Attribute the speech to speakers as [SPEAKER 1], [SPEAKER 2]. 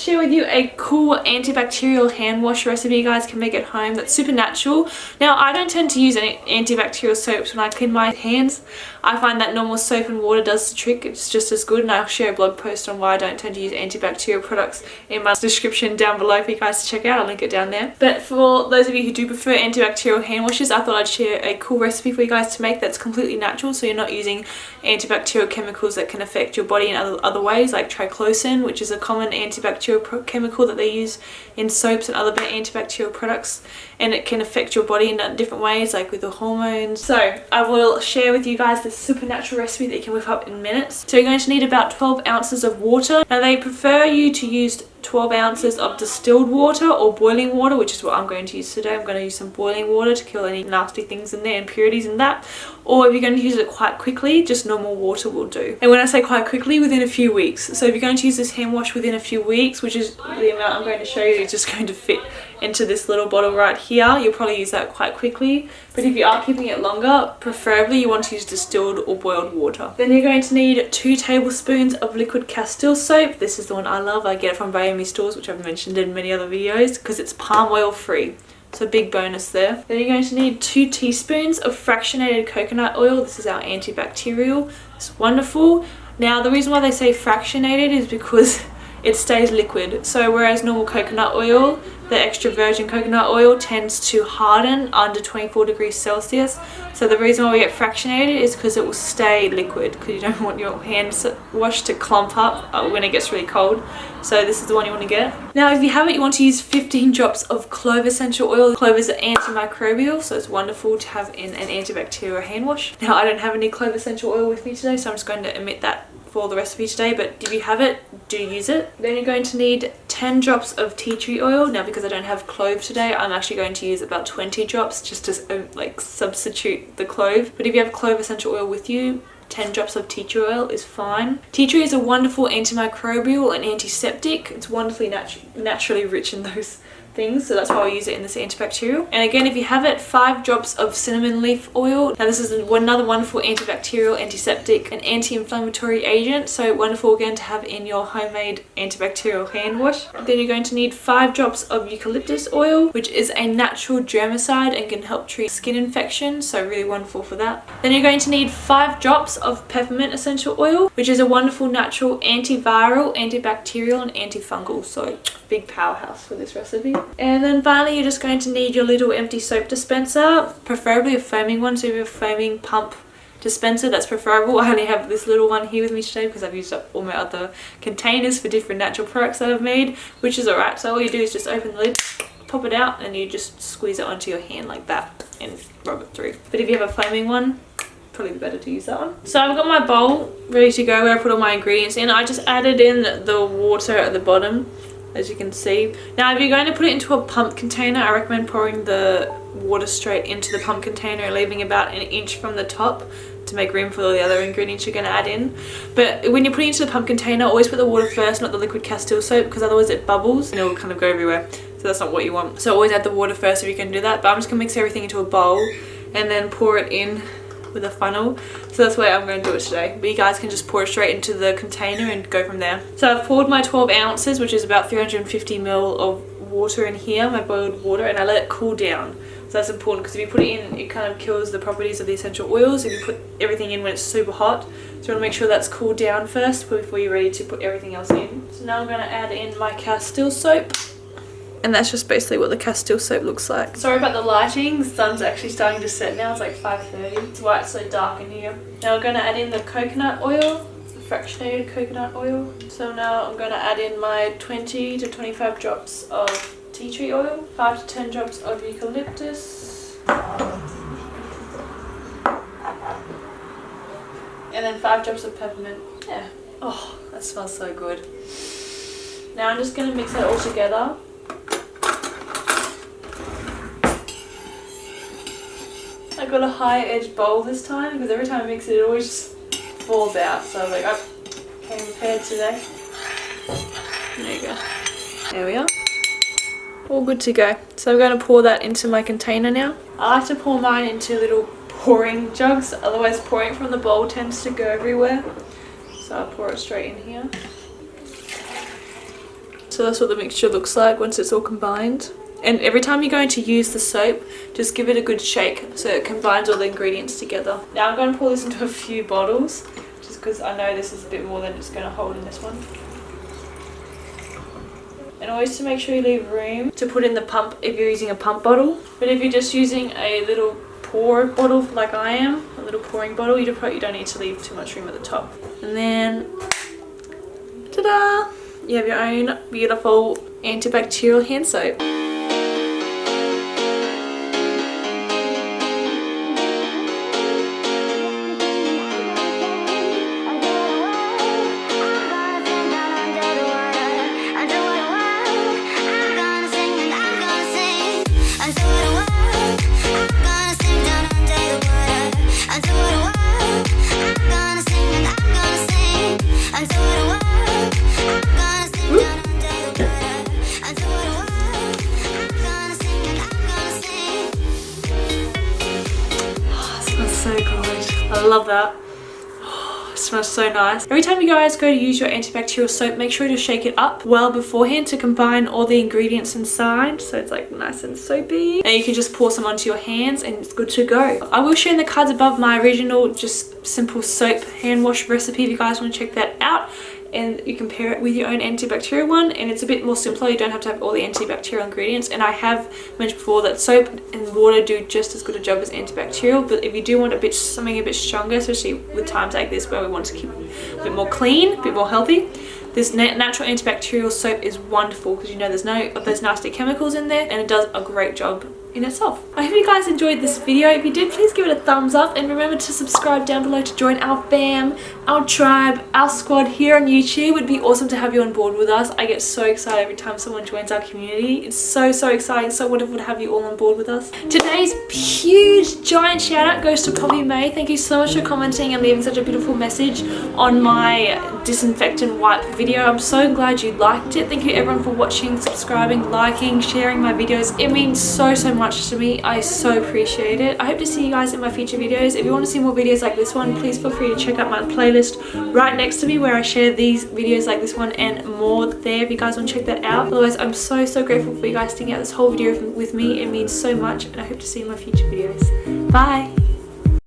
[SPEAKER 1] share with you a cool antibacterial hand wash recipe you guys can make at home that's super natural. Now I don't tend to use any antibacterial soaps when I clean my hands. I find that normal soap and water does the trick. It's just as good and I'll share a blog post on why I don't tend to use antibacterial products in my description down below for you guys to check out. I'll link it down there. But for those of you who do prefer antibacterial hand washes, I thought I'd share a cool recipe for you guys to make that's completely natural so you're not using antibacterial chemicals that can affect your body in other, other ways like triclosan which is a common antibacterial chemical that they use in soaps and other antibacterial products and it can affect your body in uh, different ways like with the hormones. So I will share with you guys this supernatural recipe that you can whip up in minutes. So you're going to need about 12 ounces of water. Now they prefer you to use 12 ounces of distilled water or boiling water which is what I'm going to use today. I'm going to use some boiling water to kill any nasty things in there, impurities in that. Or if you're going to use it quite quickly, just normal water will do. And when I say quite quickly, within a few weeks. So if you're going to use this hand wash within a few weeks, which is the amount I'm going to show you, is just going to fit into this little bottle right here. You'll probably use that quite quickly. But if you are keeping it longer, preferably you want to use distilled or boiled water. Then you're going to need two tablespoons of liquid Castile soap. This is the one I love. I get it from Biome stores, which I've mentioned in many other videos, because it's palm oil free. So big bonus there. Then you're going to need two teaspoons of fractionated coconut oil. This is our antibacterial. It's wonderful. Now the reason why they say fractionated is because it stays liquid. So whereas normal coconut oil the extra virgin coconut oil tends to harden under 24 degrees Celsius. So the reason why we get fractionated is because it will stay liquid because you don't want your hands wash to clump up uh, when it gets really cold. So this is the one you want to get. Now if you have it, you want to use 15 drops of clove essential oil. Clove is antimicrobial, so it's wonderful to have in an antibacterial hand wash. Now I don't have any clove essential oil with me today, so I'm just going to omit that for the recipe today but if you have it do use it then you're going to need 10 drops of tea tree oil now because I don't have clove today I'm actually going to use about 20 drops just to uh, like substitute the clove but if you have clove essential oil with you 10 drops of tea tree oil is fine. Tea tree is a wonderful antimicrobial and antiseptic. It's wonderfully natu naturally rich in those things so that's why I use it in this antibacterial. And again if you have it five drops of cinnamon leaf oil. Now this is another wonderful antibacterial antiseptic and anti-inflammatory agent. So wonderful again to have in your homemade antibacterial hand wash. Then you're going to need five drops of eucalyptus oil which is a natural germicide and can help treat skin infection. So really wonderful for that. Then you're going to need five drops of peppermint essential oil which is a wonderful natural antiviral antibacterial and antifungal. So big powerhouse for this recipe and then finally you're just going to need your little empty soap dispenser, preferably a foaming one, so if you have a foaming pump dispenser that's preferable. I only have this little one here with me today because I've used up all my other containers for different natural products that I've made, which is alright. So all you do is just open the lid, pop it out and you just squeeze it onto your hand like that and rub it through. But if you have a foaming one, probably better to use that one. So I've got my bowl ready to go where I put all my ingredients in. I just added in the water at the bottom as you can see. Now if you're going to put it into a pump container, I recommend pouring the water straight into the pump container and leaving about an inch from the top to make room for all the other ingredients you're going to add in. But when you're putting it into the pump container, always put the water first, not the liquid Castile soap, because otherwise it bubbles and it will kind of go everywhere. So that's not what you want. So always add the water first if you can do that. But I'm just going to mix everything into a bowl and then pour it in with a funnel. So that's why I'm going to do it today. But you guys can just pour it straight into the container and go from there. So I've poured my 12 ounces which is about 350 ml of water in here my boiled water and I let it cool down. So that's important because if you put it in it kind of kills the properties of the essential oils. If you put everything in when it's super hot so you want to make sure that's cooled down first before you're ready to put everything else in. So now I'm going to add in my Castile soap and that's just basically what the Castile soap looks like. Sorry about the lighting, the sun's actually starting to set now, it's like 5.30. It's why it's so dark in here. Now we're going to add in the coconut oil, the fractionated coconut oil. So now I'm going to add in my 20 to 25 drops of tea tree oil, 5 to 10 drops of eucalyptus, and then 5 drops of peppermint. Yeah. Oh, that smells so good. Now I'm just going to mix it all together I got a high edge bowl this time because every time I mix it, it always just falls out. So I was like, I came prepared today. There you go. There we are. All good to go. So I'm going to pour that into my container now. I like to pour mine into little pouring jugs, otherwise pouring from the bowl tends to go everywhere. So I'll pour it straight in here. So that's what the mixture looks like once it's all combined. And every time you're going to use the soap, just give it a good shake so it combines all the ingredients together. Now I'm going to pour this into a few bottles just because I know this is a bit more than it's going to hold in this one. And always to make sure you leave room to put in the pump if you're using a pump bottle. But if you're just using a little pour bottle like I am, a little pouring bottle, you don't, need to leave too much room at the top. And then, ta-da! You have your own beautiful antibacterial hand soap. So good. I love that. Oh, it smells so nice. Every time you guys go to use your antibacterial soap, make sure to shake it up well beforehand to combine all the ingredients inside. So it's like nice and soapy. And you can just pour some onto your hands and it's good to go. I will share in the cards above my original just simple soap hand wash recipe if you guys want to check that out and you pair it with your own antibacterial one and it's a bit more simpler. You don't have to have all the antibacterial ingredients. And I have mentioned before that soap and water do just as good a job as antibacterial but if you do want a bit something a bit stronger especially with times like this where we want to keep a bit more clean a bit more healthy this natural antibacterial soap is wonderful because you know there's no of those nasty chemicals in there and it does a great job in itself. I hope you guys enjoyed this video. If you did, please give it a thumbs up and remember to subscribe down below to join our fam, our tribe, our squad here on YouTube. It would be awesome to have you on board with us. I get so excited every time someone joins our community. It's so, so exciting. So wonderful to have you all on board with us. Today's huge, giant shout out goes to Poppy May. Thank you so much for commenting and leaving such a beautiful message on my disinfectant wipe video. I'm so glad you liked it. Thank you everyone for watching, subscribing, liking, sharing my videos. It means so, so much to me. I so appreciate it. I hope to see you guys in my future videos. If you want to see more videos like this one, please feel free to check out my playlist right next to me where I share these videos like this one and more there if you guys want to check that out. Otherwise, I'm so, so grateful for you guys sticking out this whole video with me. It means so much and I hope to see you in my future videos. Bye!